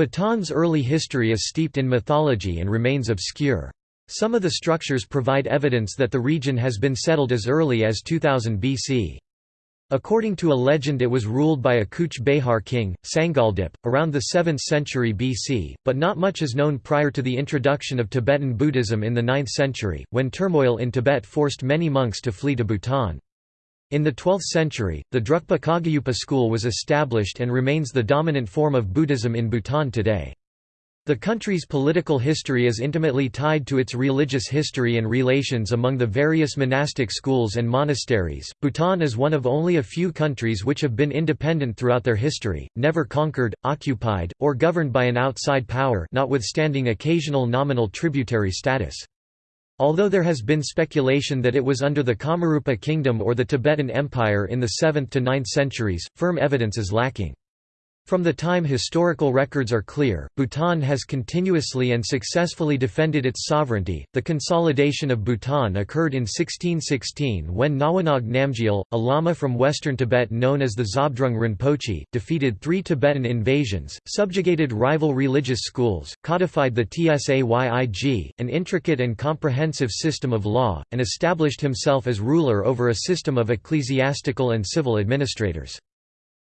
Bhutan's early history is steeped in mythology and remains obscure. Some of the structures provide evidence that the region has been settled as early as 2000 BC. According to a legend it was ruled by a Kuch Behar king, Sangaldip, around the 7th century BC, but not much is known prior to the introduction of Tibetan Buddhism in the 9th century, when turmoil in Tibet forced many monks to flee to Bhutan. In the 12th century, the Drukpa Kagyupa school was established and remains the dominant form of Buddhism in Bhutan today. The country's political history is intimately tied to its religious history and relations among the various monastic schools and monasteries. Bhutan is one of only a few countries which have been independent throughout their history, never conquered, occupied, or governed by an outside power, notwithstanding occasional nominal tributary status. Although there has been speculation that it was under the Kamarupa kingdom or the Tibetan Empire in the 7th to 9th centuries, firm evidence is lacking. From the time historical records are clear, Bhutan has continuously and successfully defended its sovereignty. The consolidation of Bhutan occurred in 1616 when Nawang Namgyal, a lama from western Tibet known as the Zhabdrung Rinpoche, defeated three Tibetan invasions, subjugated rival religious schools, codified the Tsayig, an intricate and comprehensive system of law, and established himself as ruler over a system of ecclesiastical and civil administrators.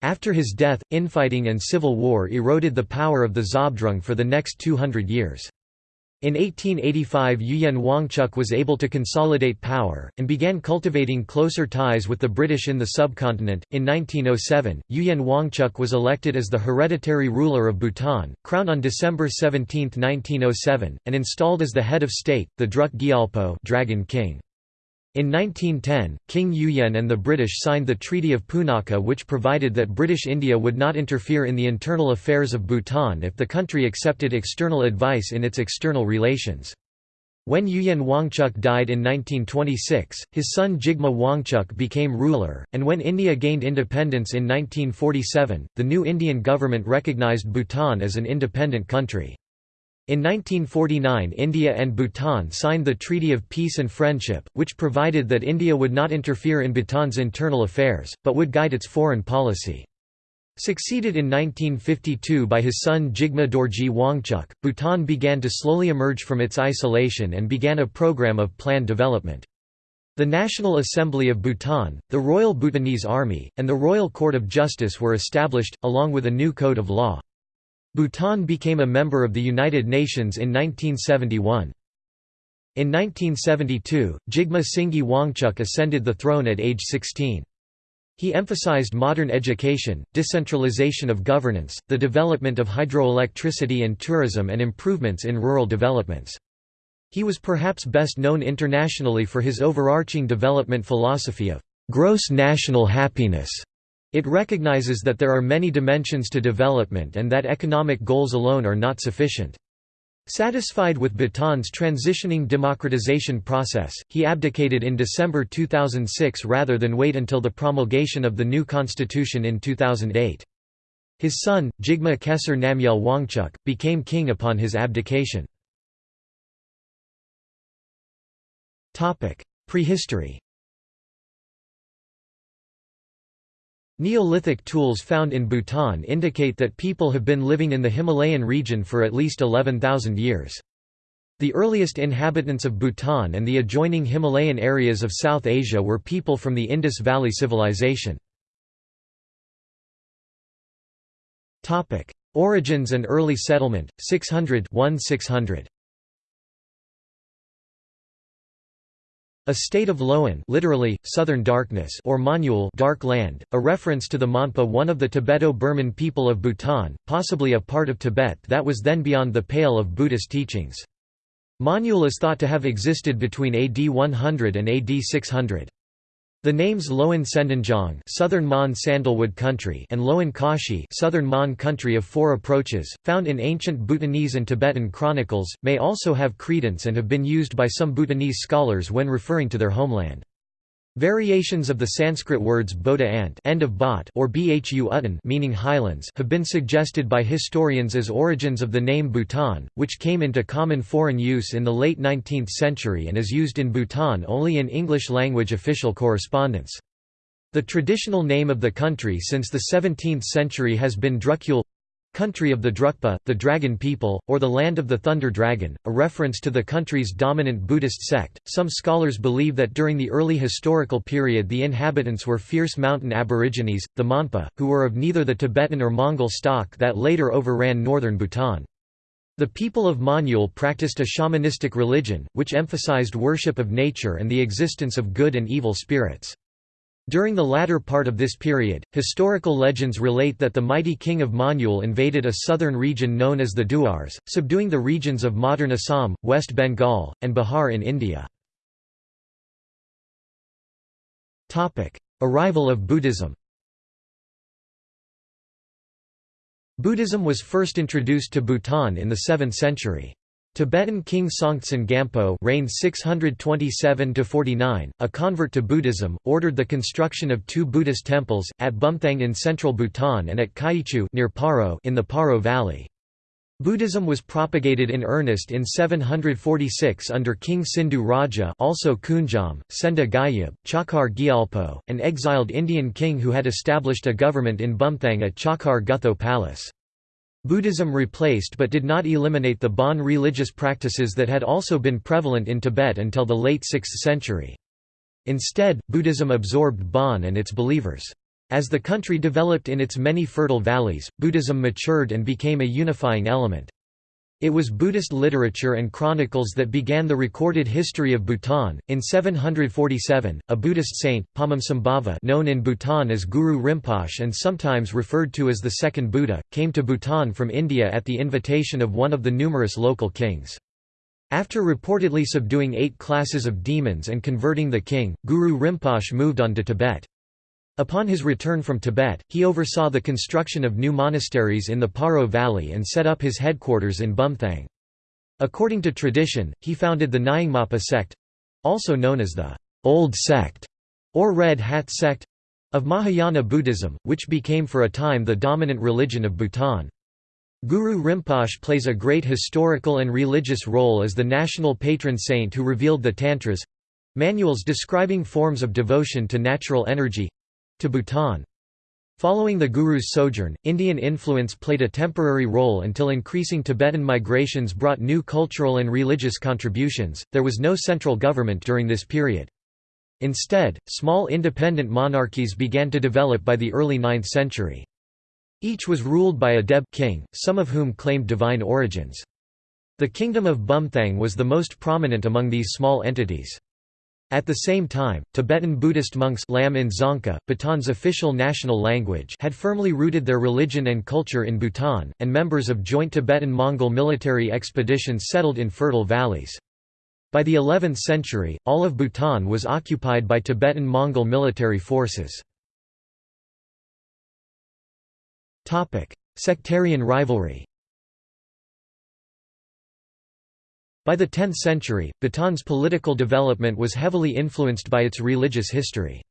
After his death, infighting and civil war eroded the power of the Zhabdrung for the next 200 years. In 1885 Ugyen Wangchuck was able to consolidate power, and began cultivating closer ties with the British in the subcontinent. In 1907, Ugyen Wangchuck was elected as the hereditary ruler of Bhutan, crowned on December 17, 1907, and installed as the head of state, the Druk Gyalpo Dragon King. In 1910, King Ugyen and the British signed the Treaty of Punakha which provided that British India would not interfere in the internal affairs of Bhutan if the country accepted external advice in its external relations. When Ugyen Wangchuck died in 1926, his son Jigme Wangchuck became ruler, and when India gained independence in 1947, the new Indian government recognized Bhutan as an independent country. In 1949 India and Bhutan signed the Treaty of Peace and Friendship, which provided that India would not interfere in Bhutan's internal affairs, but would guide its foreign policy. Succeeded in 1952 by his son Jigme Dorji Wangchuck, Bhutan began to slowly emerge from its isolation and began a program of planned development. The National Assembly of Bhutan, the Royal Bhutanese Army, and the Royal Court of Justice were established, along with a new code of law. Bhutan became a member of the United Nations in 1971. In 1972, Jigme Singye Wangchuck ascended the throne at age 16. He emphasized modern education, decentralization of governance, the development of hydroelectricity and tourism and improvements in rural developments. He was perhaps best known internationally for his overarching development philosophy of gross national happiness it recognizes that there are many dimensions to development and that economic goals alone are not sufficient. Satisfied with Bhutan's transitioning democratization process, he abdicated in December 2006 rather than wait until the promulgation of the new constitution in 2008. His son, Jigme Khesar Namgyal Wangchuck, became king upon his abdication. Prehistory Neolithic tools found in Bhutan indicate that people have been living in the Himalayan region for at least 11,000 years. The earliest inhabitants of Bhutan and the adjoining Himalayan areas of South Asia were people from the Indus Valley Civilization. Origins and early settlement, 600 600 A state of Loan literally, southern darkness or Monyul dark land, a reference to the Monpa one of the Tibeto-Burman people of Bhutan, possibly a part of Tibet that was then beyond the pale of Buddhist teachings. Monyul is thought to have existed between AD 100 and AD 600. The names Loan Tsendenjong southern Mon sandalwood country and Loan Kashi southern Mon country of four approaches, found in ancient Bhutanese and Tibetan chronicles, may also have credence and have been used by some Bhutanese scholars when referring to their homeland. Variations of the Sanskrit words Bodha ant end of Bhot or Bhu Uttan meaning highlands have been suggested by historians as origins of the name Bhutan, which came into common foreign use in the late 19th century and is used in Bhutan only in English-language official correspondence. The traditional name of the country since the 17th century has been Drukyul country of the Drukpa, the dragon people, or the land of the thunder dragon, a reference to the country's dominant Buddhist sect. Some scholars believe that during the early historical period the inhabitants were fierce mountain aborigines, the Monpa, who were of neither the Tibetan or Mongol stock that later overran northern Bhutan. The people of Monyul practiced a shamanistic religion, which emphasized worship of nature and the existence of good and evil spirits. During the latter part of this period, historical legends relate that the mighty king of Monyul invaded a southern region known as the Duars, subduing the regions of modern Assam, West Bengal, and Bihar in India. Arrival of Buddhism Buddhism was first introduced to Bhutan in the 7th century. Tibetan king Songtsen Gampo reigned 627–49, a convert to Buddhism, ordered the construction of two Buddhist temples, at Bumthang in central Bhutan and at Kyichu near Paro in the Paro Valley. Buddhism was propagated in earnest in 746 under King Sindhu Raja also Kunjam, Senda Gyab, Chakar Gyalpo, an exiled Indian king who had established a government in Bumthang at Chakar Gutho Palace. Buddhism replaced but did not eliminate the Bon religious practices that had also been prevalent in Tibet until the late 6th century. Instead, Buddhism absorbed Bon and its believers. As the country developed in its many fertile valleys, Buddhism matured and became a unifying element. It was Buddhist literature and chronicles that began the recorded history of Bhutan. In 747, a Buddhist saint, Padmasambhava, known in Bhutan as Guru Rinpoche and sometimes referred to as the second Buddha, came to Bhutan from India at the invitation of one of the numerous local kings. After reportedly subduing eight classes of demons and converting the king, Guru Rinpoche moved on to Tibet. Upon his return from Tibet, he oversaw the construction of new monasteries in the Paro Valley and set up his headquarters in Bumthang. According to tradition, he founded the Nyingmapa sect—also known as the Old Sect or Red Hat sect of Mahayana Buddhism, which became for a time the dominant religion of Bhutan. Guru Rinpoche plays a great historical and religious role as the national patron saint who revealed the Tantras—manuals describing forms of devotion to natural energy, to Bhutan. Following the Guru's sojourn, Indian influence played a temporary role until increasing Tibetan migrations brought new cultural and religious contributions. There was no central government during this period. Instead, small independent monarchies began to develop by the early 9th century. Each was ruled by a Deb king, some of whom claimed divine origins. The kingdom of Bumthang was the most prominent among these small entities. At the same time, Tibetan Buddhist monks Lam in Dzongkha, Bhutan's official national language had firmly rooted their religion and culture in Bhutan, and members of joint Tibetan-Mongol military expeditions settled in fertile valleys. By the 11th century, all of Bhutan was occupied by Tibetan-Mongol military forces. Sectarian rivalry By the 10th century, Bhutan's political development was heavily influenced by its religious history.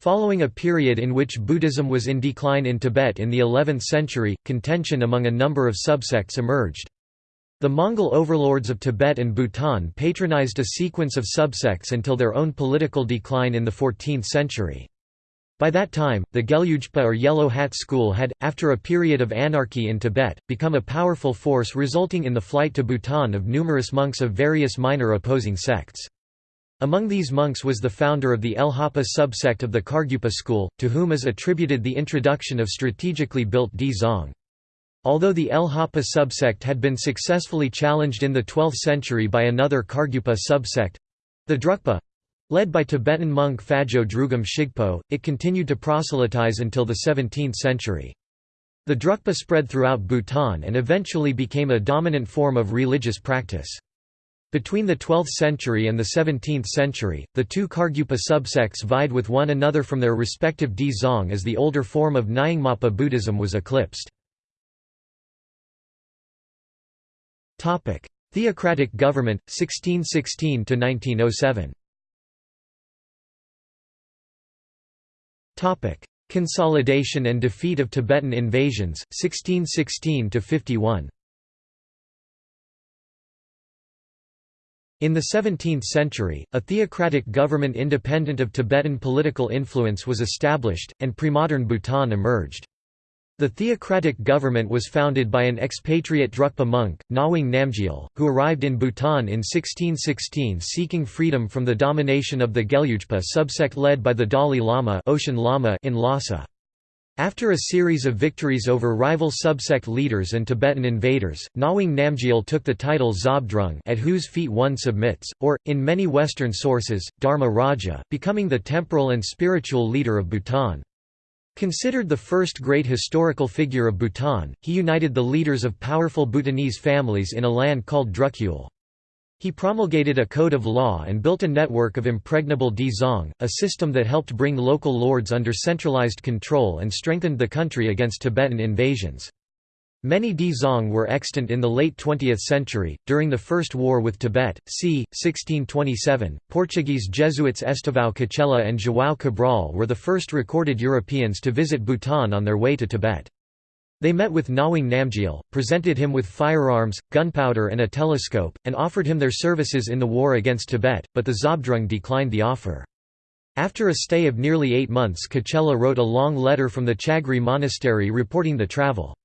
Following a period in which Buddhism was in decline in Tibet in the 11th century, contention among a number of subsects emerged. The Mongol overlords of Tibet and Bhutan patronized a sequence of subsects until their own political decline in the 14th century. By that time, the Gelugpa or Yellow Hat school had, after a period of anarchy in Tibet, become a powerful force resulting in the flight to Bhutan of numerous monks of various minor opposing sects. Among these monks was the founder of the Lhapa subsect of the Kargyupa school, to whom is attributed the introduction of strategically built Dzong. Although the Lhapa subsect had been successfully challenged in the 12th century by another Kargyupa subsect—the Drukpa, Led by Tibetan monk Phajo Drugom Shigpo, it continued to proselytize until the 17th century. The Drukpa spread throughout Bhutan and eventually became a dominant form of religious practice. Between the 12th century and the 17th century, the two Kargyupa subsects vied with one another from their respective Dzong as the older form of Nyingmapa Buddhism was eclipsed. Theocratic government, 1616–1907 Consolidation and defeat of Tibetan invasions, 1616–51 In the 17th century, a theocratic government independent of Tibetan political influence was established, and pre-modern Bhutan emerged. The theocratic government was founded by an expatriate Drukpa monk, Nawang Namgyal, who arrived in Bhutan in 1616 seeking freedom from the domination of the Gelugpa subsect led by the Dalai Lama, Ocean Lama in Lhasa. After a series of victories over rival subsect leaders and Tibetan invaders, Nawang Namgyal took the title Zhabdrung at whose feet one submits, or, in many Western sources, Dharma Raja, becoming the temporal and spiritual leader of Bhutan. Considered the first great historical figure of Bhutan, he united the leaders of powerful Bhutanese families in a land called Drukyul. He promulgated a code of law and built a network of impregnable dzong, a system that helped bring local lords under centralized control and strengthened the country against Tibetan invasions. Many Dzong were extant in the late 20th century, during the First War with Tibet, c. 1627. Portuguese Jesuits Estevão Cacella and João Cabral were the first recorded Europeans to visit Bhutan on their way to Tibet. They met with Nawang Namgyal, presented him with firearms, gunpowder and a telescope, and offered him their services in the war against Tibet, but the Zhabdrung declined the offer. After a stay of nearly eight months Cacella wrote a long letter from the Chagri monastery reporting the travel.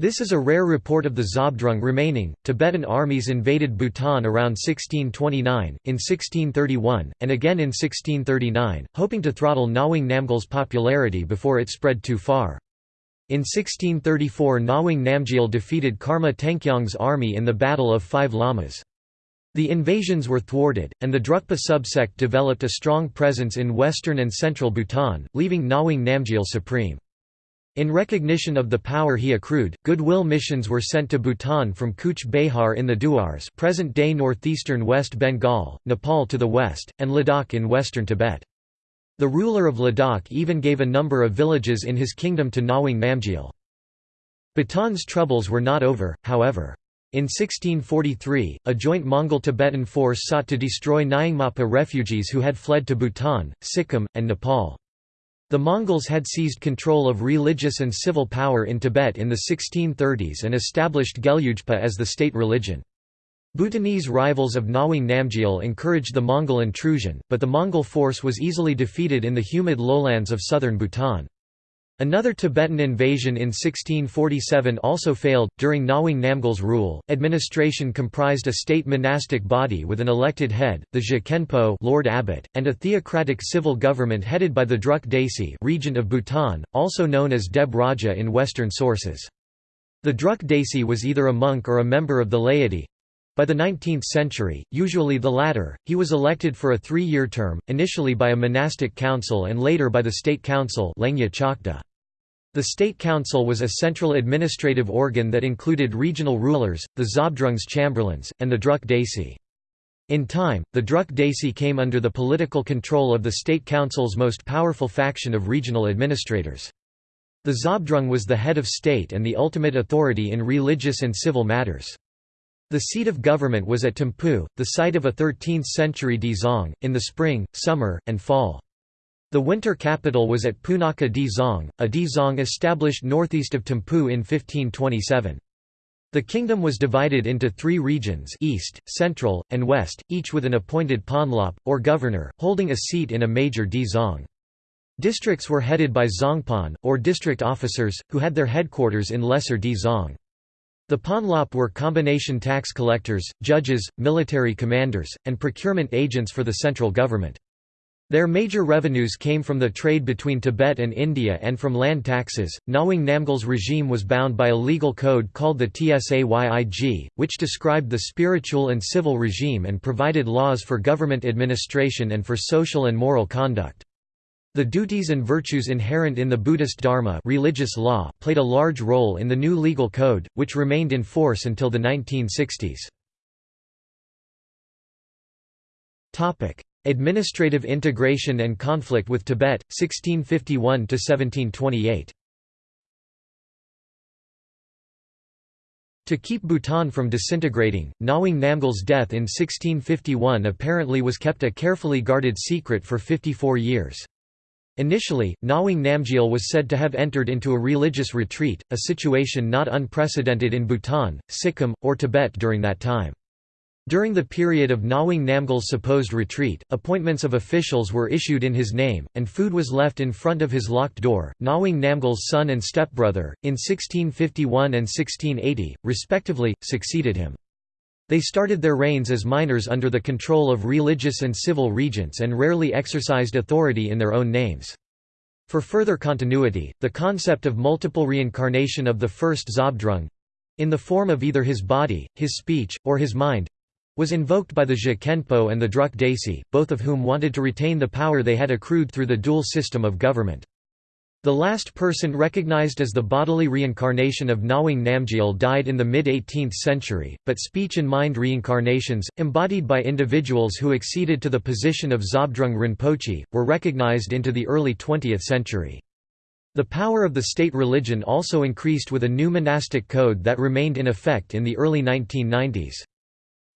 This is a rare report of the Zhabdrung remaining. Tibetan armies invaded Bhutan around 1629, in 1631, and again in 1639, hoping to throttle Nawang Namgyal's popularity before it spread too far. In 1634 Nawang Namgyal defeated Karma Tengkyong's army in the Battle of Five Lamas. The invasions were thwarted, and the Drukpa subsect developed a strong presence in western and central Bhutan, leaving Nawang Namgyal supreme. In recognition of the power he accrued, goodwill missions were sent to Bhutan from Cooch Behar in the Duars present-day northeastern West Bengal, Nepal to the west, and Ladakh in western Tibet. The ruler of Ladakh even gave a number of villages in his kingdom to Nawang Namgyal. Bhutan's troubles were not over, however. In 1643, a joint Mongol-Tibetan force sought to destroy Nyingmapa refugees who had fled to Bhutan, Sikkim, and Nepal. The Mongols had seized control of religious and civil power in Tibet in the 1630s and established Gelugpa as the state religion. Bhutanese rivals of Nawang Namgyal encouraged the Mongol intrusion, but the Mongol force was easily defeated in the humid lowlands of southern Bhutan. Another Tibetan invasion in 1647 also failed. During Nawang Namgyal's rule, administration comprised a state monastic body with an elected head, the Je Lord Abbot, and a theocratic civil government headed by the Druk Desi, regent of Bhutan, also known as Deb Raja in Western sources. The Druk Desi was either a monk or a member of the laity. By the 19th century, usually the latter, he was elected for a three-year term, initially by a monastic council and later by the state council the State Council was a central administrative organ that included regional rulers, the Zhabdrung's chamberlains, and the Druk Desi. In time, the Druk Desi came under the political control of the State Council's most powerful faction of regional administrators. The Zabdrung was the head of state and the ultimate authority in religious and civil matters. The seat of government was at Thimphu, the site of a 13th-century dzong, in the spring, summer, and fall. The winter capital was at Punakha Dzong, a dzong established northeast of Thimphu in 1527. The kingdom was divided into three regions east, central, and west, each with an appointed ponlop, or governor, holding a seat in a major dzong. Districts were headed by zongpan, or district officers, who had their headquarters in lesser dzong. The ponlop were combination tax collectors, judges, military commanders, and procurement agents for the central government. Their major revenues came from the trade between Tibet and India and from land taxes. Nawang Namgyal's regime was bound by a legal code called the Tsayig, which described the spiritual and civil regime and provided laws for government administration and for social and moral conduct. The duties and virtues inherent in the Buddhist Dharma religious law played a large role in the new legal code, which remained in force until the 1960s. Administrative integration and conflict with Tibet, 1651–1728 To keep Bhutan from disintegrating, Nawang Namgyal's death in 1651 apparently was kept a carefully guarded secret for 54 years. Initially, Nawang Namgyal was said to have entered into a religious retreat, a situation not unprecedented in Bhutan, Sikkim, or Tibet during that time. During the period of Nawang Namgyal's supposed retreat, appointments of officials were issued in his name, and food was left in front of his locked door. Nawang Namgyal's son and stepbrother, in 1651 and 1680, respectively, succeeded him. They started their reigns as minors under the control of religious and civil regents and rarely exercised authority in their own names. For further continuity, the concept of multiple reincarnation of the first Zhabdrung—in the form of either his body, his speech, or his mind, was invoked by the Je Khenpo and the Druk Desi, both of whom wanted to retain the power they had accrued through the dual system of government. The last person recognized as the bodily reincarnation of Nawang Namgyal died in the mid-18th century, but speech and mind reincarnations, embodied by individuals who acceded to the position of Zhabdrung Rinpoche, were recognized into the early 20th century. The power of the state religion also increased with a new monastic code that remained in effect in the early 1990s.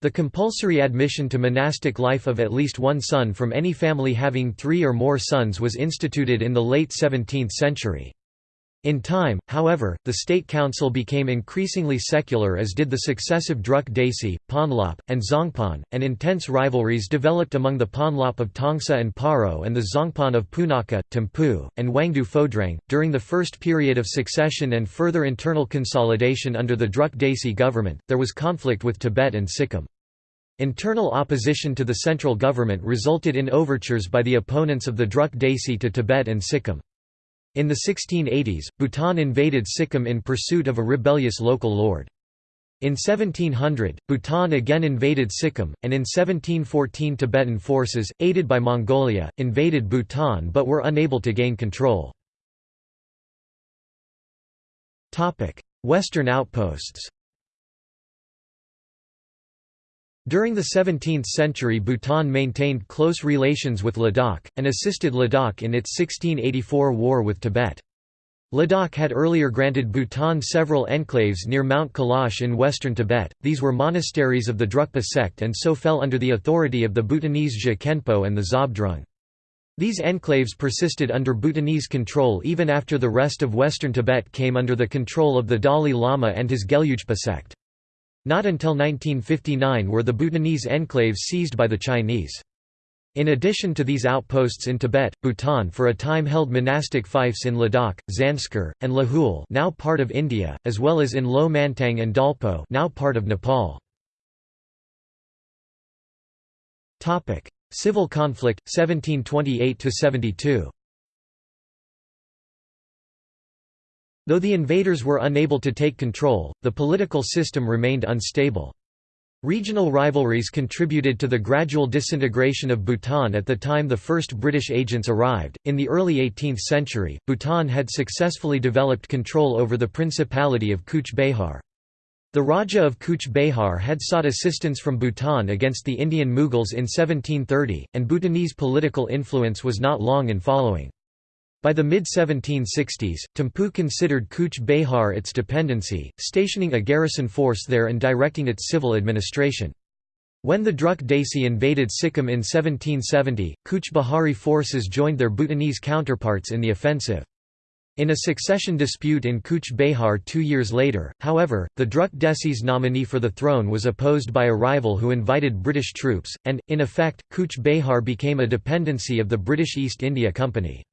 The compulsory admission to monastic life of at least one son from any family having three or more sons was instituted in the late 17th century. In time, however, the state council became increasingly secular as did the successive Druk Desi, Ponlop, and Zongpan, and intense rivalries developed among the Ponlop of Tongsa and Paro and the Zongpan of Punakha, Thimphu, and Wangdu Phodrang. During the first period of succession and further internal consolidation under the Druk Desi government, there was conflict with Tibet and Sikkim. Internal opposition to the central government resulted in overtures by the opponents of the Druk Desi to Tibet and Sikkim. In the 1680s, Bhutan invaded Sikkim in pursuit of a rebellious local lord. In 1700, Bhutan again invaded Sikkim, and in 1714 Tibetan forces, aided by Mongolia, invaded Bhutan but were unable to gain control. Western outposts During the 17th century Bhutan maintained close relations with Ladakh, and assisted Ladakh in its 1684 war with Tibet. Ladakh had earlier granted Bhutan several enclaves near Mount Kailash in western Tibet, these were monasteries of the Drukpa sect and so fell under the authority of the Bhutanese Je Khenpo and the Zhabdrung. These enclaves persisted under Bhutanese control even after the rest of western Tibet came under the control of the Dalai Lama and his Gelugpa sect. Not until 1959 were the Bhutanese enclaves seized by the Chinese. In addition to these outposts in Tibet, Bhutan for a time held monastic fiefs in Ladakh, Zanskar, and Lahul now part of India, as well as in Lo Manthang and Dolpo now part of Nepal. Civil conflict, 1728–72 Though the invaders were unable to take control, the political system remained unstable. Regional rivalries contributed to the gradual disintegration of Bhutan at the time the first British agents arrived. In the early 18th century, Bhutan had successfully developed control over the Principality of Cooch Behar. The Raja of Cooch Behar had sought assistance from Bhutan against the Indian Mughals in 1730, and Bhutanese political influence was not long in following. By the mid-1760s, Thimphu considered Kuch Behar its dependency, stationing a garrison force there and directing its civil administration. When the Druk Desi invaded Sikkim in 1770, Kuch Behari forces joined their Bhutanese counterparts in the offensive. In a succession dispute in Kuch Behar two years later, however, the Druk Desi's nominee for the throne was opposed by a rival who invited British troops, and, in effect, Kuch Behar became a dependency of the British East India Company.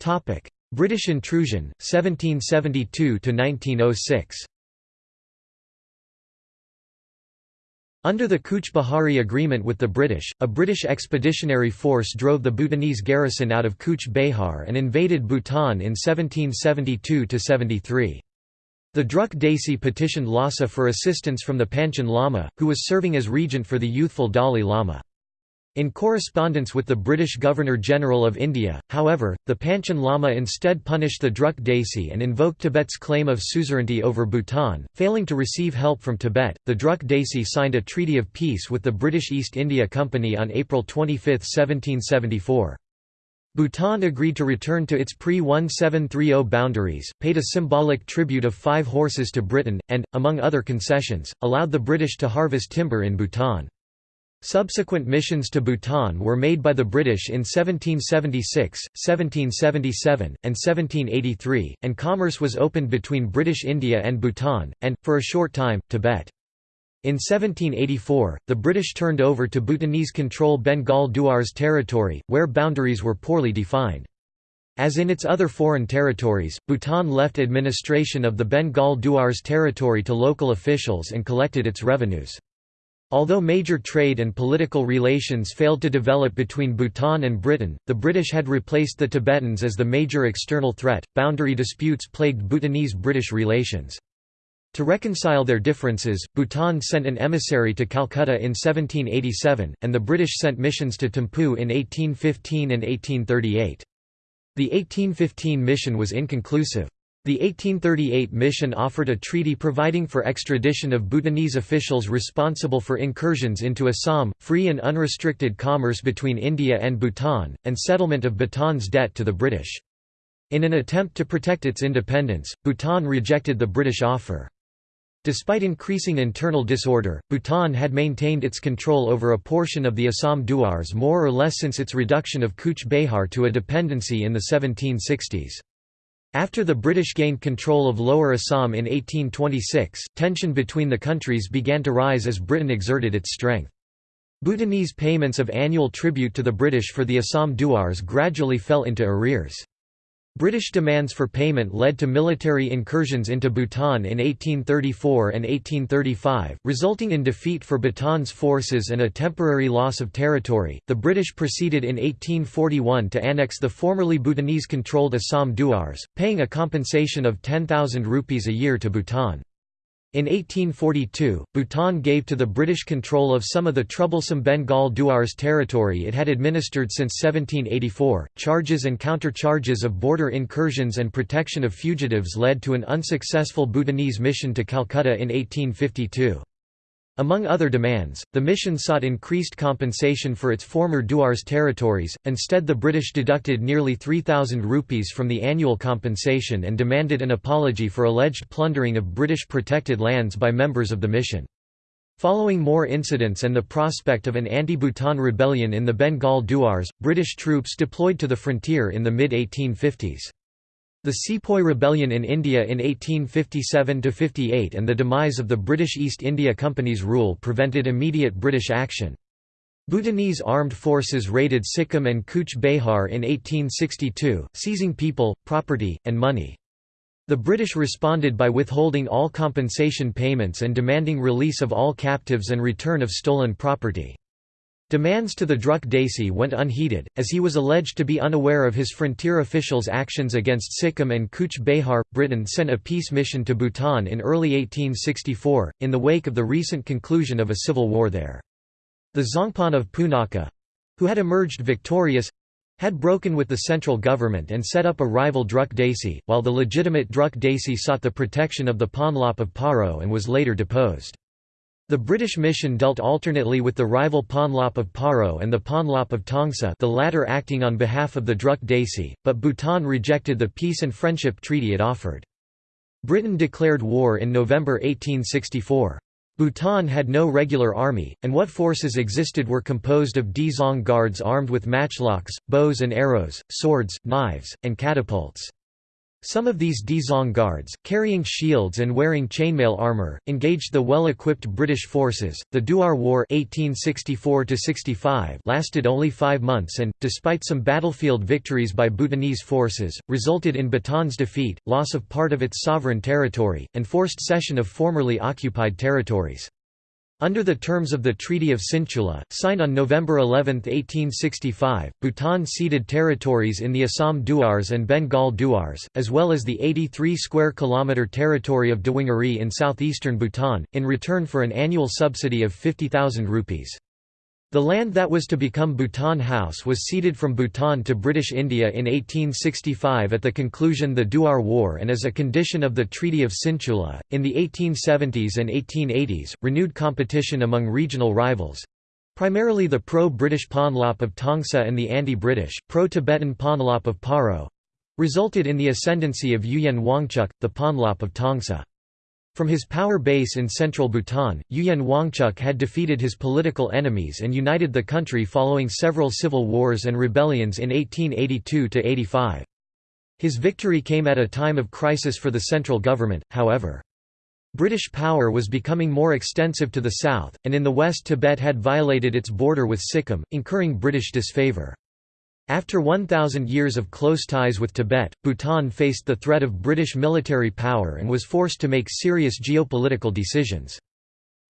Topic: British intrusion 1772 to 1906. Under the Cooch Behari Agreement with the British, a British expeditionary force drove the Bhutanese garrison out of Cooch Behar and invaded Bhutan in 1772–73. The Druk Desi petitioned Lhasa for assistance from the Panchen Lama, who was serving as regent for the youthful Dalai Lama. In correspondence with the British Governor-General of India, however, the Panchen Lama instead punished the Druk Desi and invoked Tibet's claim of suzerainty over Bhutan. Failing to receive help from Tibet, the Druk Desi signed a treaty of peace with the British East India Company on April 25, 1774. Bhutan agreed to return to its pre-1730 boundaries, paid a symbolic tribute of five horses to Britain, and, among other concessions, allowed the British to harvest timber in Bhutan. Subsequent missions to Bhutan were made by the British in 1776, 1777, and 1783, and commerce was opened between British India and Bhutan, and, for a short time, Tibet. In 1784, the British turned over to Bhutanese control Bengal Duars territory, where boundaries were poorly defined. As in its other foreign territories, Bhutan left administration of the Bengal Duars territory to local officials and collected its revenues. Although major trade and political relations failed to develop between Bhutan and Britain, the British had replaced the Tibetans as the major external threat. Boundary disputes plagued Bhutanese British relations. To reconcile their differences, Bhutan sent an emissary to Calcutta in 1787, and the British sent missions to Thimphu in 1815 and 1838. The 1815 mission was inconclusive. The 1838 mission offered a treaty providing for extradition of Bhutanese officials responsible for incursions into Assam, free and unrestricted commerce between India and Bhutan, and settlement of Bhutan's debt to the British. In an attempt to protect its independence, Bhutan rejected the British offer. Despite increasing internal disorder, Bhutan had maintained its control over a portion of the Assam Duars more or less since its reduction of Cooch Behar to a dependency in the 1760s. After the British gained control of Lower Assam in 1826, tension between the countries began to rise as Britain exerted its strength. Bhutanese payments of annual tribute to the British for the Assam Duars gradually fell into arrears. British demands for payment led to military incursions into Bhutan in 1834 and 1835, resulting in defeat for Bhutan's forces and a temporary loss of territory. The British proceeded in 1841 to annex the formerly Bhutanese controlled Assam Duars, paying a compensation of 10,000 rupees a year to Bhutan. In 1842, Bhutan gave to the British control of some of the troublesome Bengal Duars territory it had administered since 1784. Charges and countercharges of border incursions and protection of fugitives led to an unsuccessful Bhutanese mission to Calcutta in 1852. Among other demands, the mission sought increased compensation for its former Duars territories, instead the British deducted nearly 3,000 rupees from the annual compensation and demanded an apology for alleged plundering of British protected lands by members of the mission. Following more incidents and the prospect of an anti-Bhutan rebellion in the Bengal Duars, British troops deployed to the frontier in the mid-1850s. The Sepoy Rebellion in India in 1857–58 and the demise of the British East India Company's rule prevented immediate British action. Bhutanese armed forces raided Sikkim and Kuch Behar in 1862, seizing people, property, and money. The British responded by withholding all compensation payments and demanding release of all captives and return of stolen property. Demands to the Druk Desi went unheeded, as he was alleged to be unaware of his frontier officials' actions against Sikkim and Cooch Behar. Britain sent a peace mission to Bhutan in early 1864, in the wake of the recent conclusion of a civil war there. The Zongpan of Punakha who had emerged victorious had broken with the central government and set up a rival Druk Desi, while the legitimate Druk Desi sought the protection of the Ponlop of Paro and was later deposed. The British mission dealt alternately with the rival Ponlop of Paro and the Ponlop of Tongsa the latter acting on behalf of the Druk Desi, but Bhutan rejected the peace and friendship treaty it offered. Britain declared war in November 1864. Bhutan had no regular army, and what forces existed were composed of Dzong guards armed with matchlocks, bows and arrows, swords, knives, and catapults. Some of these Dzong guards, carrying shields and wearing chainmail armor, engaged the well-equipped British forces. The Duar War (1864–65) lasted only five months and, despite some battlefield victories by Bhutanese forces, resulted in Bhutan's defeat, loss of part of its sovereign territory, and forced cession of formerly occupied territories. Under the terms of the Treaty of Sinchula, signed on November 11, 1865, Bhutan ceded territories in the Assam Duars and Bengal Duars, as well as the 83 square kilometre territory of Dewangiri in southeastern Bhutan, in return for an annual subsidy of 50,000 rupees. The land that was to become Bhutan House was ceded from Bhutan to British India in 1865 at the conclusion the Duar War and as a condition of the Treaty of Sinchula. In the 1870s and 1880s, renewed competition among regional rivals primarily the pro-British Ponlop of Tongsa and the anti-British, pro-Tibetan Ponlop of Paro resulted in the ascendancy of Ugyen Wangchuk, the Ponlop of Tongsa. From his power base in central Bhutan, Ugyen Wangchuck had defeated his political enemies and united the country following several civil wars and rebellions in 1882–85. His victory came at a time of crisis for the central government, however. British power was becoming more extensive to the south, and in the west Tibet had violated its border with Sikkim, incurring British disfavour. After 1,000 years of close ties with Tibet, Bhutan faced the threat of British military power and was forced to make serious geopolitical decisions.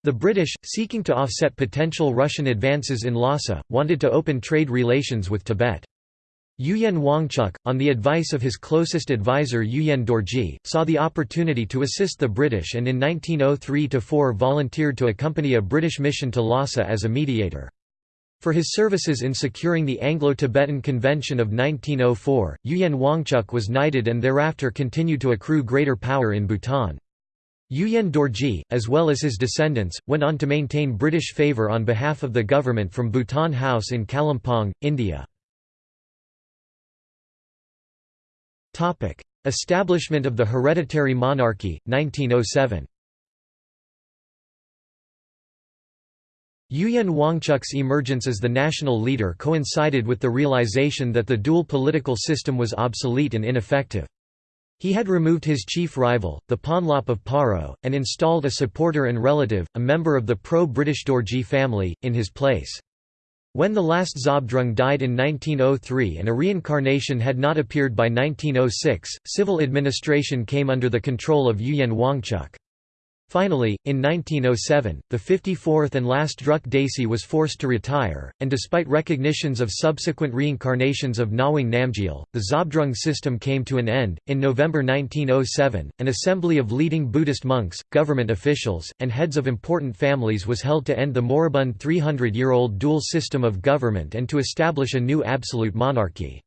The British, seeking to offset potential Russian advances in Lhasa, wanted to open trade relations with Tibet. Ugyen Wangchuck, on the advice of his closest advisor Ugyen Dorji, saw the opportunity to assist the British and in 1903–4 volunteered to accompany a British mission to Lhasa as a mediator. For his services in securing the Anglo-Tibetan Convention of 1904, Ugyen Wangchuck was knighted and thereafter continued to accrue greater power in Bhutan. Ugyen Dorji, as well as his descendants, went on to maintain British favour on behalf of the government from Bhutan House in Kalimpong, India. Establishment of the hereditary monarchy, 1907 Ugyen Wangchuck's emergence as the national leader coincided with the realization that the dual political system was obsolete and ineffective. He had removed his chief rival, the Ponlop of Paro, and installed a supporter and relative, a member of the pro-British Dorji family, in his place. When the last Zhabdrung died in 1903 and a reincarnation had not appeared by 1906, civil administration came under the control of Ugyen Wangchuck. Finally, in 1907, the 54th and last Druk Desi was forced to retire, and despite recognitions of subsequent reincarnations of Nawang Namgyal, the Zhabdrung system came to an end. In November 1907, an assembly of leading Buddhist monks, government officials, and heads of important families was held to end the moribund 300 year old dual system of government and to establish a new absolute monarchy.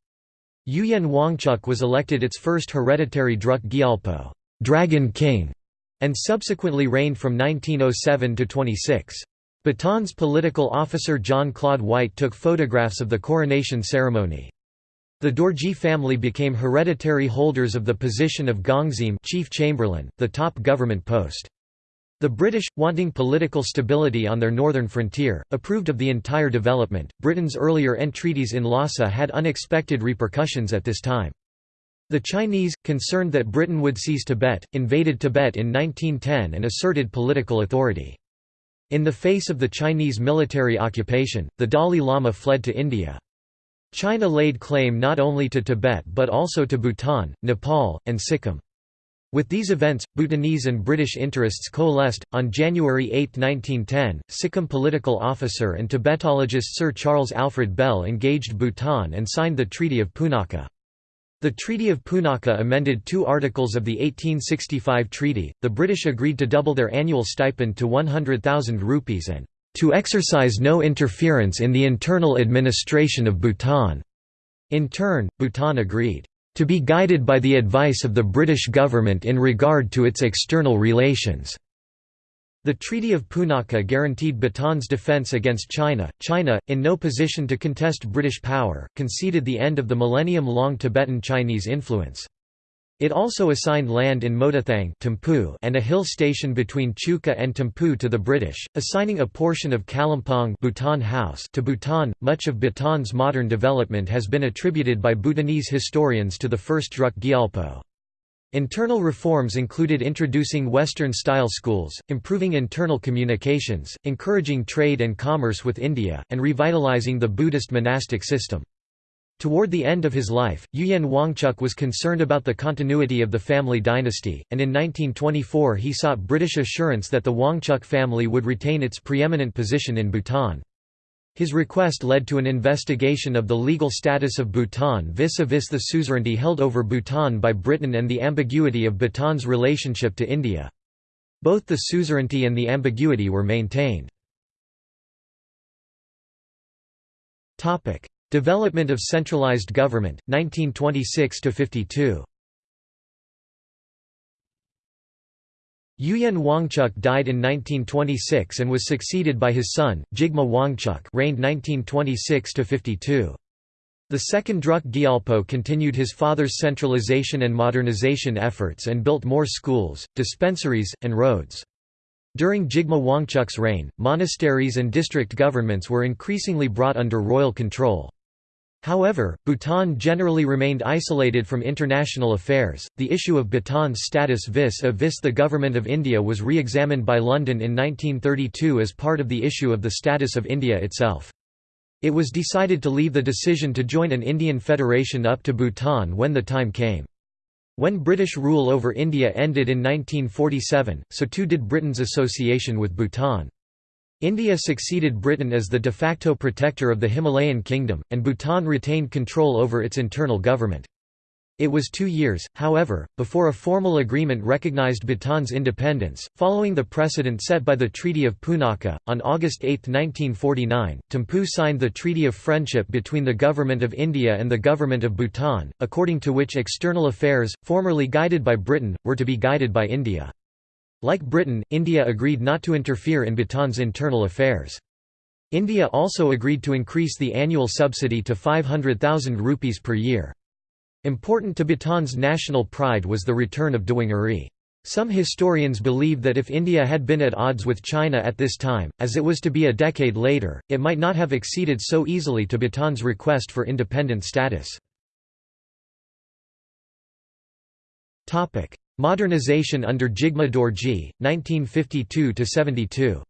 Ugyen Wangchuk was elected its first hereditary Druk Gyalpo Dragon King", and subsequently reigned from 1907 to 26. Bhutan's political officer John Claude White took photographs of the coronation ceremony. The Dorji family became hereditary holders of the position of Gongzim chief chamberlain, the top government post. The British, wanting political stability on their northern frontier, approved of the entire development. Britain's earlier entreaties in Lhasa had unexpected repercussions at this time. The Chinese, concerned that Britain would seize Tibet, invaded Tibet in 1910 and asserted political authority. In the face of the Chinese military occupation, the Dalai Lama fled to India. China laid claim not only to Tibet but also to Bhutan, Nepal, and Sikkim. With these events, Bhutanese and British interests coalesced. On January 8, 1910, Sikkim political officer and Tibetologist Sir Charles Alfred Bell engaged Bhutan and signed the Treaty of Punakha. The Treaty of Punakha amended two articles of the 1865 treaty. The British agreed to double their annual stipend to 100,000 rupees and to exercise no interference in the internal administration of Bhutan. In turn, Bhutan agreed to be guided by the advice of the British government in regard to its external relations. The Treaty of Punakha guaranteed Bhutan's defense against China. China, in no position to contest British power, conceded the end of the millennium-long Tibetan Chinese influence. It also assigned land in Motathang and a hill station between Chuka and Thimphu to the British, assigning a portion of Kalimpong Bhutan House to Bhutan. Much of Bhutan's modern development has been attributed by Bhutanese historians to the first Druk Gyalpo. Internal reforms included introducing Western-style schools, improving internal communications, encouraging trade and commerce with India, and revitalizing the Buddhist monastic system. Toward the end of his life, Ugyen Wangchuck was concerned about the continuity of the family dynasty, and in 1924 he sought British assurance that the Wangchuck family would retain its preeminent position in Bhutan. His request led to an investigation of the legal status of Bhutan vis-a-vis -vis the suzerainty held over Bhutan by Britain and the ambiguity of Bhutan's relationship to India. Both the suzerainty and the ambiguity were maintained. Development of centralized government, 1926–52 Ugyen Wangchuck died in 1926 and was succeeded by his son, Jigme Wangchuck reigned 1926–52. The second Druk Gyalpo continued his father's centralization and modernization efforts and built more schools, dispensaries, and roads. During Jigme Wangchuk's reign, monasteries and district governments were increasingly brought under royal control. However, Bhutan generally remained isolated from international affairs. The issue of Bhutan's status vis a vis the Government of India was re examined by London in 1932 as part of the issue of the status of India itself. It was decided to leave the decision to join an Indian federation up to Bhutan when the time came. When British rule over India ended in 1947, so too did Britain's association with Bhutan. India succeeded Britain as the de facto protector of the Himalayan kingdom, and Bhutan retained control over its internal government. It was two years, however, before a formal agreement recognized Bhutan's independence. Following the precedent set by the Treaty of Punakha, on August 8, 1949, Thimphu signed the Treaty of Friendship between the Government of India and the Government of Bhutan, according to which external affairs, formerly guided by Britain, were to be guided by India. Like Britain, India agreed not to interfere in Bhutan's internal affairs. India also agreed to increase the annual subsidy to 500,000 rupees per year. Important to Bhutan's national pride was the return of Dewangari. Some historians believe that if India had been at odds with China at this time, as it was to be a decade later, it might not have acceded so easily to Bhutan's request for independent status. Modernization under Jigme Dorji, 1952–72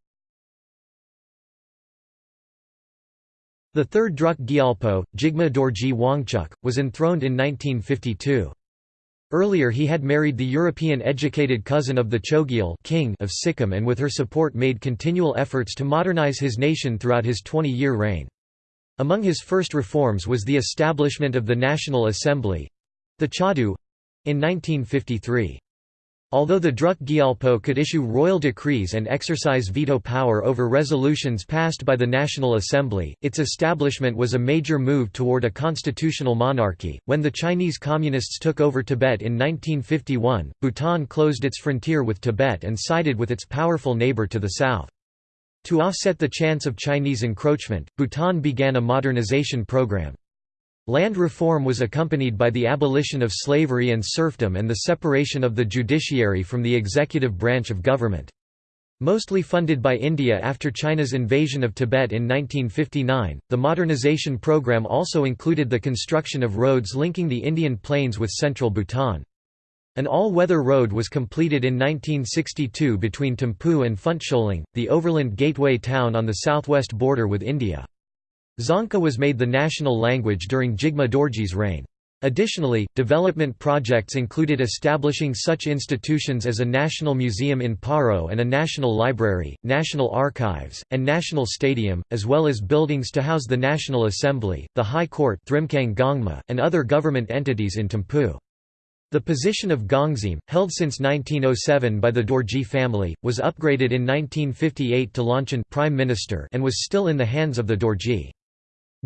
The third Druk Gyalpo, Jigme Dorji Wangchuk, was enthroned in 1952. Earlier he had married the European-educated cousin of the Chogyal king of Sikkim and with her support made continual efforts to modernize his nation throughout his 20-year reign. Among his first reforms was the establishment of the National Assembly—the Chadu—in 1953. Although the Druk Gyalpo could issue royal decrees and exercise veto power over resolutions passed by the National Assembly, its establishment was a major move toward a constitutional monarchy. When the Chinese Communists took over Tibet in 1951, Bhutan closed its frontier with Tibet and sided with its powerful neighbor to the south. To offset the chance of Chinese encroachment, Bhutan began a modernization program. Land reform was accompanied by the abolition of slavery and serfdom and the separation of the judiciary from the executive branch of government. Mostly funded by India after China's invasion of Tibet in 1959, the modernization program also included the construction of roads linking the Indian plains with central Bhutan. An all-weather road was completed in 1962 between Thimphu and Phuentsholing, the overland gateway town on the southwest border with India. Dzongkha was made the national language during Jigme Dorji's reign. Additionally, development projects included establishing such institutions as a national museum in Paro and a national library, national archives, and national stadium, as well as buildings to house the National Assembly, the High Court and other government entities in Thimphu. The position of Gongzim, held since 1907 by the Dorji family, was upgraded in 1958 to Longchen prime minister and was still in the hands of the Dorji.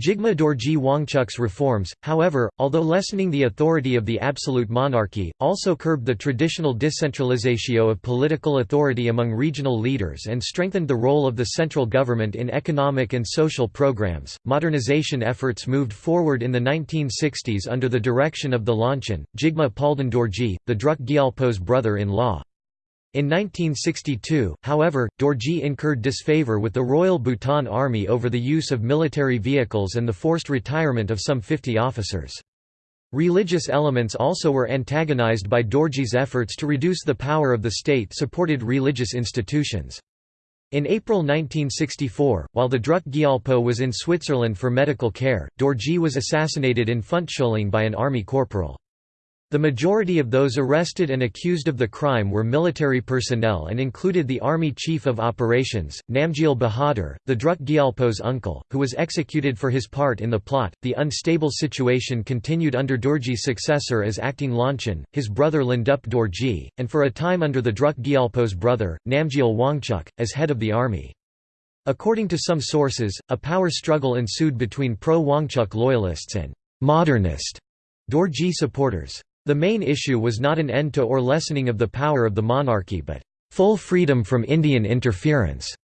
Jigme Dorji Wangchuk's reforms, however, although lessening the authority of the absolute monarchy, also curbed the traditional decentralization of political authority among regional leaders and strengthened the role of the central government in economic and social programs. Modernization efforts moved forward in the 1960s under the direction of the Longchen, Jigme Palden Dorji, the Druk Gyalpo's brother-in-law. In 1962, however, Dorji incurred disfavor with the Royal Bhutan Army over the use of military vehicles and the forced retirement of some 50 officers. Religious elements also were antagonized by Dorji's efforts to reduce the power of the state-supported religious institutions. In April 1964, while the Druk Gyalpo was in Switzerland for medical care, Dorji was assassinated in Phuentsholing by an army corporal. The majority of those arrested and accused of the crime were military personnel and included the Army Chief of Operations, Namgyal Bahadur, the Druk Gyalpo's uncle, who was executed for his part in the plot. The unstable situation continued under Dorji's successor as acting Longchen, his brother Lhendup Dorji, and for a time under the Druk Gyalpo's brother, Namgyal Wangchuk, as head of the army. According to some sources, a power struggle ensued between pro-Wangchuk loyalists and «modernist» Dorji supporters. The main issue was not an end to or lessening of the power of the monarchy but full freedom from Indian interference.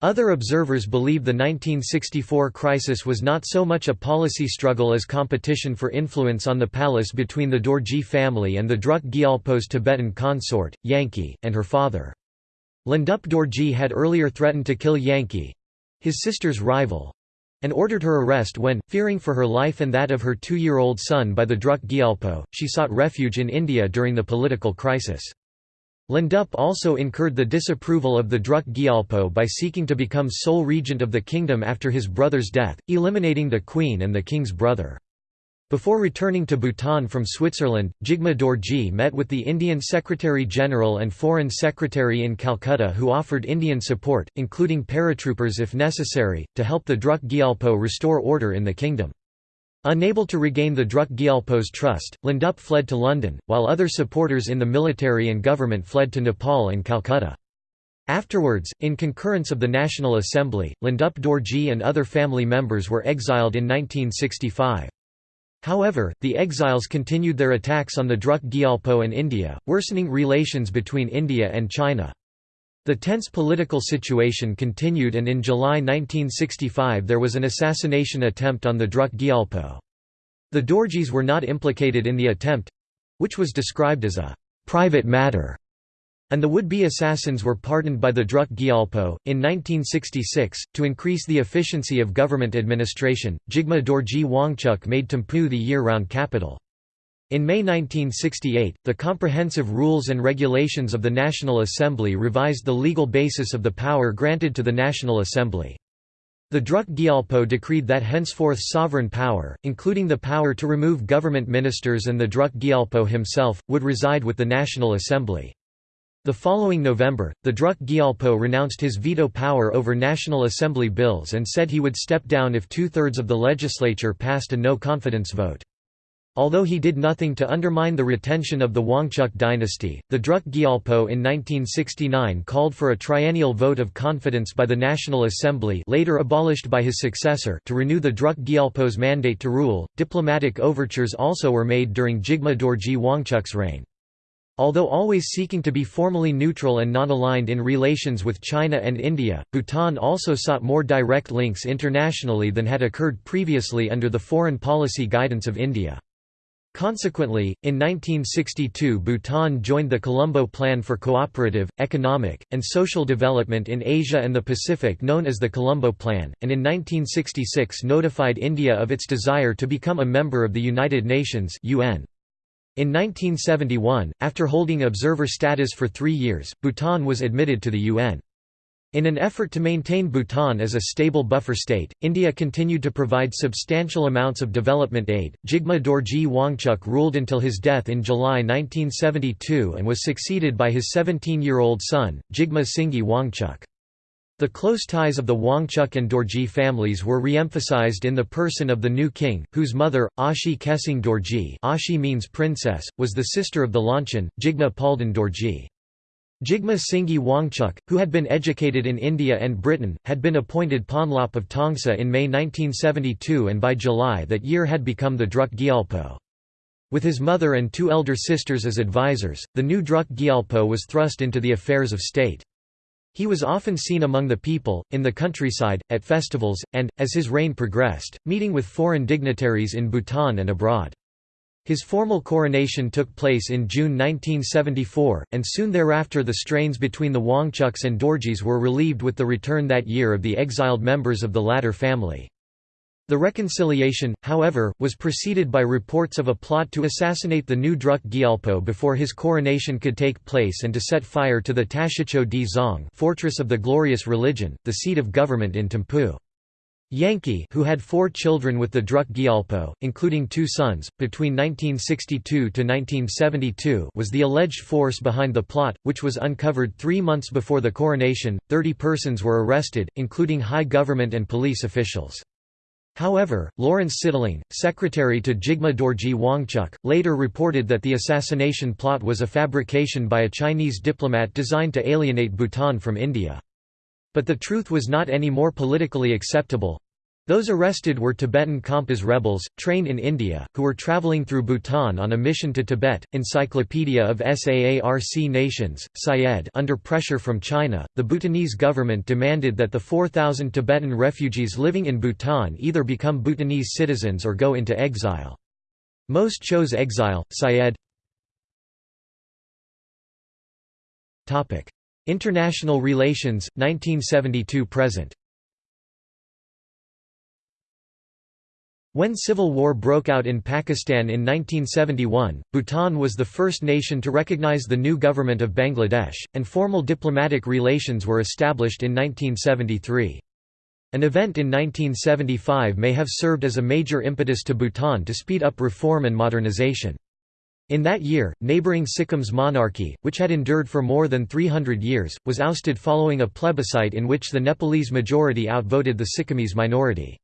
Other observers believe the 1964 crisis was not so much a policy struggle as competition for influence on the palace between the Dorji family and the Druk Gyalpo's Tibetan consort, Yanki, and her father. Lhendup Dorji had earlier threatened to kill Yanki—his sister's rival—and ordered her arrest when, fearing for her life and that of her two-year-old son by the Druk Gyalpo, she sought refuge in India during the political crisis. Lhendup also incurred the disapproval of the Druk Gyalpo by seeking to become sole regent of the kingdom after his brother's death, eliminating the queen and the king's brother. Before returning to Bhutan from Switzerland, Jigme Dorji met with the Indian Secretary-General and Foreign Secretary in Calcutta who offered Indian support, including paratroopers if necessary, to help the Druk Gyalpo restore order in the kingdom. Unable to regain the Druk Gyalpo's trust, Lhendup fled to London, while other supporters in the military and government fled to Nepal and Calcutta. Afterwards, in concurrence of the National Assembly, Lhendup Dorji and other family members were exiled in 1965. However, the exiles continued their attacks on the Druk Gyalpo and India, worsening relations between India and China. The tense political situation continued and in July 1965 there was an assassination attempt on the Druk Gyalpo. The Dorjis were not implicated in the attempt—which was described as a «private matter», and the would-be assassins were pardoned by the Druk Gyalpo. In 1966, to increase the efficiency of government administration, Jigme Dorji Wangchuk made Thimphu the year-round capital. In May 1968, the Comprehensive Rules and Regulations of the National Assembly revised the legal basis of the power granted to the National Assembly. The Druk Gyalpo decreed that henceforth sovereign power, including the power to remove government ministers and the Druk Gyalpo himself, would reside with the National Assembly. The following November, the Druk Gyalpo renounced his veto power over National Assembly bills and said he would step down if two-thirds of the legislature passed a no-confidence vote. Although he did nothing to undermine the retention of the Wangchuk dynasty, the Druk Gyalpo in 1969 called for a triennial vote of confidence by the National Assembly later abolished by his successor to renew the Druk Gyalpo's mandate to rule. Diplomatic overtures also were made during Jigme Dorji Wangchuk's reign. Although always seeking to be formally neutral and non-aligned in relations with China and India, Bhutan also sought more direct links internationally than had occurred previously under the foreign policy guidance of India. Consequently, in 1962 Bhutan joined the Colombo Plan for Cooperative, Economic, and Social Development in Asia and the Pacific known as the Colombo Plan, and in 1966 notified India of its desire to become a member of the United Nations UN. In 1971, after holding observer status for three years, Bhutan was admitted to the UN. In an effort to maintain Bhutan as a stable buffer state, India continued to provide substantial amounts of development aid. Jigme Dorji Wangchuk ruled until his death in July 1972 and was succeeded by his 17 year old son, Jigme Singye Wangchuk. The close ties of the Wangchuk and Dorji families were re-emphasized in the person of the new king, whose mother, Ashi Kesang Dorji Ashi means princess, was the sister of the Longchen, Jigme Palden Dorji. Jigme Singye Wangchuk, who had been educated in India and Britain, had been appointed Ponlop of Tongsa in May 1972 and by July that year had become the Druk Gyalpo. With his mother and two elder sisters as advisors, the new Druk Gyalpo was thrust into the affairs of state. He was often seen among the people, in the countryside, at festivals, and, as his reign progressed, meeting with foreign dignitaries in Bhutan and abroad. His formal coronation took place in June 1974, and soon thereafter the strains between the Wangchuks and Dorjis were relieved with the return that year of the exiled members of the latter family. The reconciliation, however, was preceded by reports of a plot to assassinate the new Druk Gyalpo before his coronation could take place and to set fire to the Tashichho Dzong fortress of the glorious religion, the seat of government in Thimphu. Yanki who had four children with the Druk Gyalpo, including two sons, between 1962 to 1972 was the alleged force behind the plot, which was uncovered three months before the coronation. Thirty persons were arrested, including high government and police officials. However, Lawrence Sitling, secretary to Jigme Dorji Wangchuk, later reported that the assassination plot was a fabrication by a Chinese diplomat designed to alienate Bhutan from India. But the truth was not any more politically acceptable, Those arrested were Tibetan Khampas rebels, trained in India, who were travelling through Bhutan on a mission to Tibet. Encyclopedia of SAARC Nations, Syed Under pressure from China, the Bhutanese government demanded that the 4,000 Tibetan refugees living in Bhutan either become Bhutanese citizens or go into exile. Most chose exile. Syed International relations, 1972–present When civil war broke out in Pakistan in 1971, Bhutan was the first nation to recognize the new government of Bangladesh, and formal diplomatic relations were established in 1973. An event in 1975 may have served as a major impetus to Bhutan to speed up reform and modernization. In that year, neighbouring Sikkim's monarchy, which had endured for more than 300 years, was ousted following a plebiscite in which the Nepalese majority outvoted the Sikkimese minority.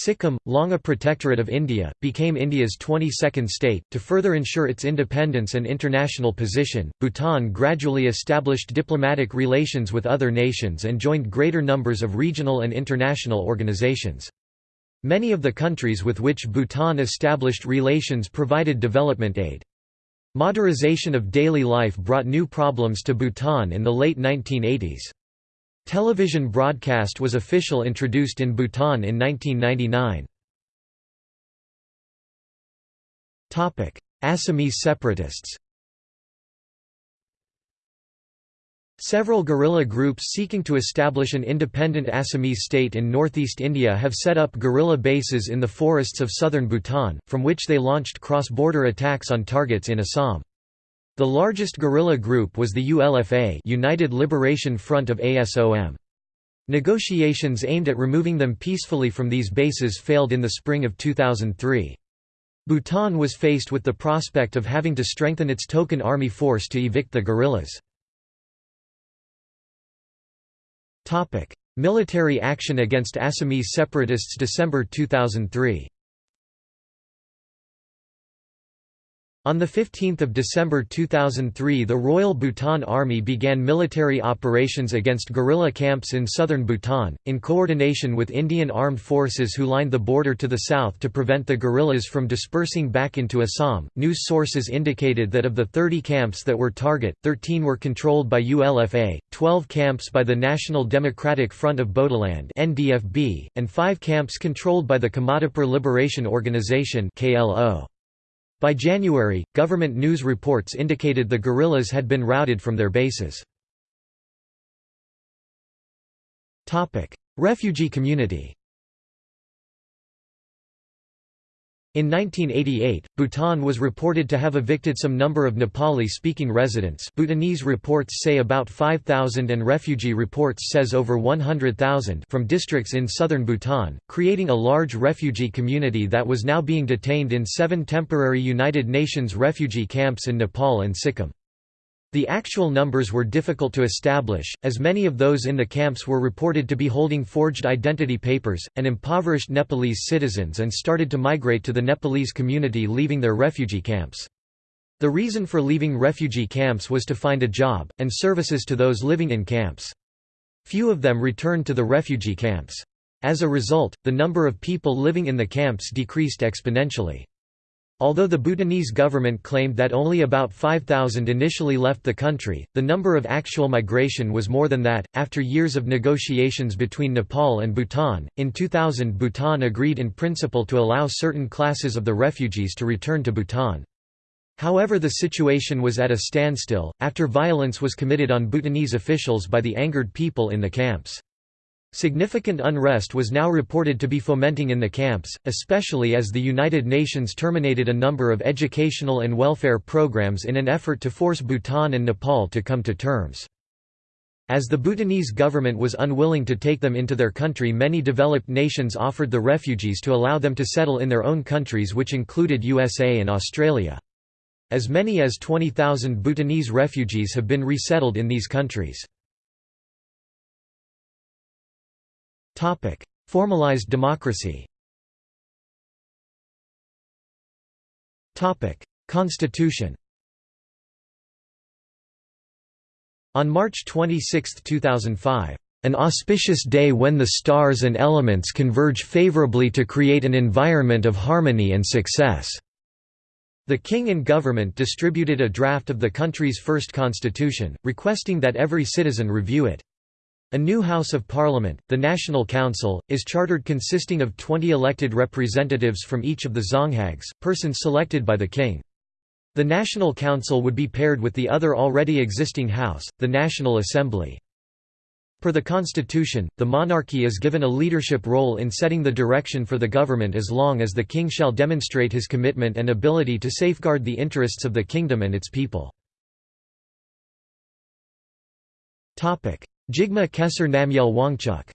Sikkim, long a protectorate of India, became India's 22nd state. To further ensure its independence and international position, Bhutan gradually established diplomatic relations with other nations and joined greater numbers of regional and international organizations. Many of the countries with which Bhutan established relations provided development aid. Modernization of daily life brought new problems to Bhutan in the late 1980s. Television broadcast was official introduced in Bhutan in 1999. Assamese separatists Several guerrilla groups seeking to establish an independent Assamese state in northeast India have set up guerrilla bases in the forests of southern Bhutan, from which they launched cross-border attacks on targets in Assam. The largest guerrilla group was the ULFA United Liberation Front of ASOM. Negotiations aimed at removing them peacefully from these bases failed in the spring of 2003. Bhutan was faced with the prospect of having to strengthen its token army force to evict the guerrillas. Military action against Assamese separatists December 2003 On 15 December 2003 the Royal Bhutan Army began military operations against guerrilla camps in southern Bhutan, in coordination with Indian armed forces who lined the border to the south to prevent the guerrillas from dispersing back into Assam. News sources indicated that of the 30 camps that were target, 13 were controlled by ULFA, 12 camps by the National Democratic Front of Bodoland (NDFB), and 5 camps controlled by the Kamtapur Liberation Organization (KLO). By January, government news reports indicated the guerrillas had been routed from their bases. Refugee community In 1988, Bhutan was reported to have evicted some number of Nepali-speaking residents Bhutanese reports say about 5,000 and refugee reports says over 100,000 from districts in southern Bhutan, creating a large refugee community that was now being detained in seven temporary United Nations refugee camps in Nepal and Sikkim. The actual numbers were difficult to establish, as many of those in the camps were reported to be holding forged identity papers, and impoverished Nepalese citizens and started to migrate to the Nepalese community leaving their refugee camps. The reason for leaving refugee camps was to find a job, and services to those living in camps. Few of them returned to the refugee camps. As a result, the number of people living in the camps decreased exponentially. Although the Bhutanese government claimed that only about 5,000 initially left the country, the number of actual migration was more than that. After years of negotiations between Nepal and Bhutan, in 2000 Bhutan agreed in principle to allow certain classes of the refugees to return to Bhutan. However the situation was at a standstill, after violence was committed on Bhutanese officials by the angered people in the camps. Significant unrest was now reported to be fomenting in the camps, especially as the United Nations terminated a number of educational and welfare programs in an effort to force Bhutan and Nepal to come to terms. As the Bhutanese government was unwilling to take them into their country many developed nations offered the refugees to allow them to settle in their own countries which included USA and Australia. As many as 20,000 Bhutanese refugees have been resettled in these countries. Formalized democracy Constitution On March 26, 2005, an auspicious day when the stars and elements converge favorably to create an environment of harmony and success." The king and government distributed a draft of the country's first constitution, requesting that every citizen review it. A new House of Parliament, the National Council, is chartered consisting of 20 elected representatives from each of the Dzongkhags, persons selected by the king. The National Council would be paired with the other already existing House, the National Assembly. Per the constitution, the monarchy is given a leadership role in setting the direction for the government as long as the king shall demonstrate his commitment and ability to safeguard the interests of the kingdom and its people. Jigme Khesar Namgyel Wangchuck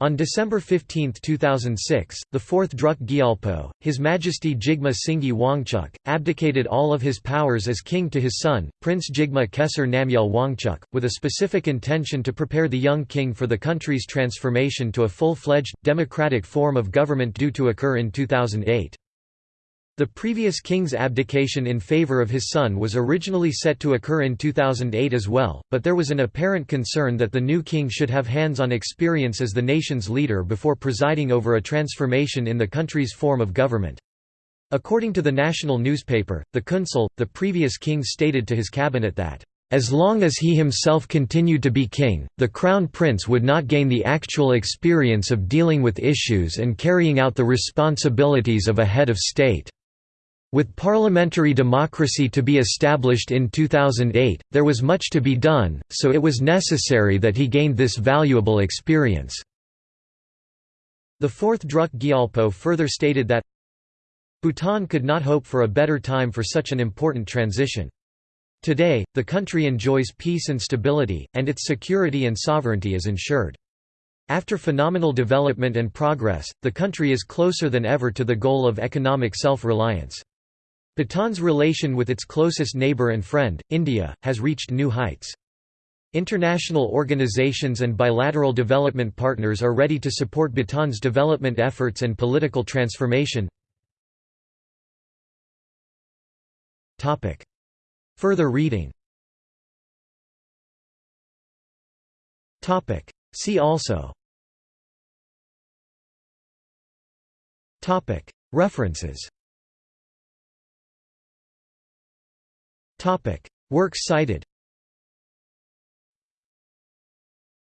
On December 15, 2006, the fourth Druk Gyalpo, His Majesty Jigme Singye Wangchuck, abdicated all of his powers as king to his son, Prince Jigme Khesar Namgyel Wangchuck, with a specific intention to prepare the young king for the country's transformation to a full-fledged, democratic form of government due to occur in 2008. The previous king's abdication in favor of his son was originally set to occur in 2008 as well, but there was an apparent concern that the new king should have hands-on experience as the nation's leader before presiding over a transformation in the country's form of government. According to the national newspaper, the Kuensel, the previous king stated to his cabinet that, "...as long as he himself continued to be king, the crown prince would not gain the actual experience of dealing with issues and carrying out the responsibilities of a head of state." With parliamentary democracy to be established in 2008, there was much to be done, so it was necessary that he gained this valuable experience. The fourth Druk Gyalpo further stated that Bhutan could not hope for a better time for such an important transition. Today, the country enjoys peace and stability, and its security and sovereignty is ensured. After phenomenal development and progress, the country is closer than ever to the goal of economic self-reliance. Bhutan's relation with its closest neighbor and friend, India, has reached new heights. International organizations and bilateral development partners are ready to support Bhutan's development efforts and political transformation. Further reading. See also. References Works cited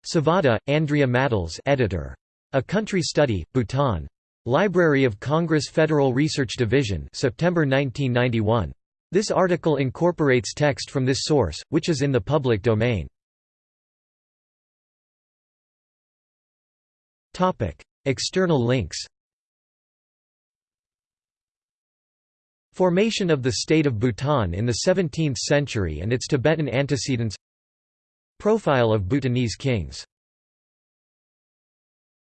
Savada, Andrea Matles editor. A Country Study, Bhutan. Library of Congress Federal Research Division September 1991. This article incorporates text from this source, which is in the public domain. External links Formation of the state of Bhutan in the 17th century and its Tibetan antecedents. Profile of Bhutanese kings